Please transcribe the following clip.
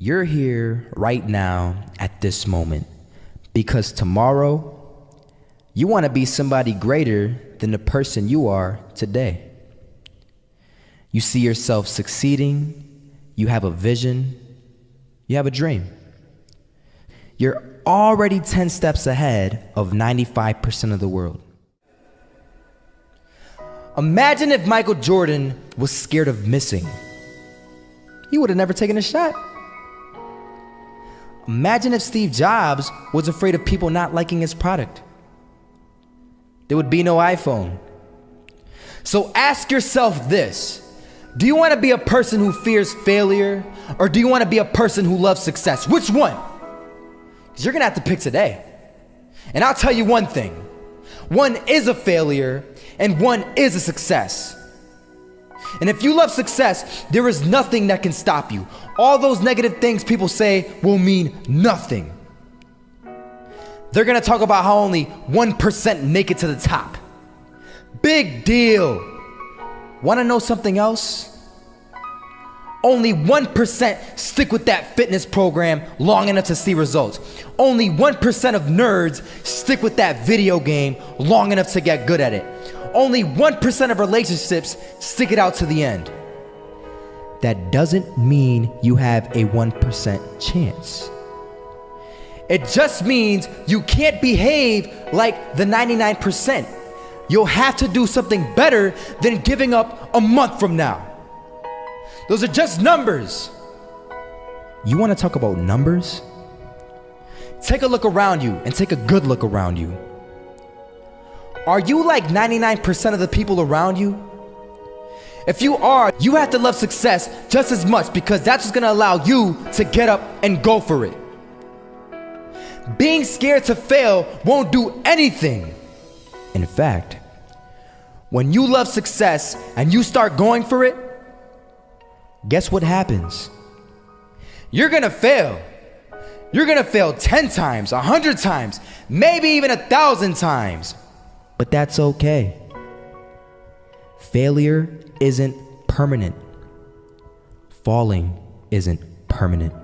You're here right now at this moment because tomorrow you want to be somebody greater than the person you are today. You see yourself succeeding, you have a vision, you have a dream. You're already 10 steps ahead of 95% of the world. Imagine if Michael Jordan was scared of missing. He would have never taken a shot. Imagine if Steve Jobs was afraid of people not liking his product. There would be no iPhone. So ask yourself this Do you want to be a person who fears failure, or do you want to be a person who loves success? Which one? Because you're going to have to pick today. And I'll tell you one thing one is a failure, and one is a success. And if you love success, there is nothing that can stop you. All those negative things people say will mean nothing. They're gonna talk about how only 1% make it to the top. Big deal. Wanna know something else? Only 1% stick with that fitness program long enough to see results. Only 1% of nerds stick with that video game long enough to get good at it only 1% of relationships stick it out to the end. That doesn't mean you have a 1% chance. It just means you can't behave like the 99%. You'll have to do something better than giving up a month from now. Those are just numbers. You want to talk about numbers? Take a look around you and take a good look around you. Are you like 99% of the people around you? If you are, you have to love success just as much because that's what's gonna allow you to get up and go for it. Being scared to fail won't do anything. In fact, when you love success and you start going for it, guess what happens? You're gonna fail. You're gonna fail 10 times, 100 times, maybe even a thousand times. But that's okay. Failure isn't permanent. Falling isn't permanent.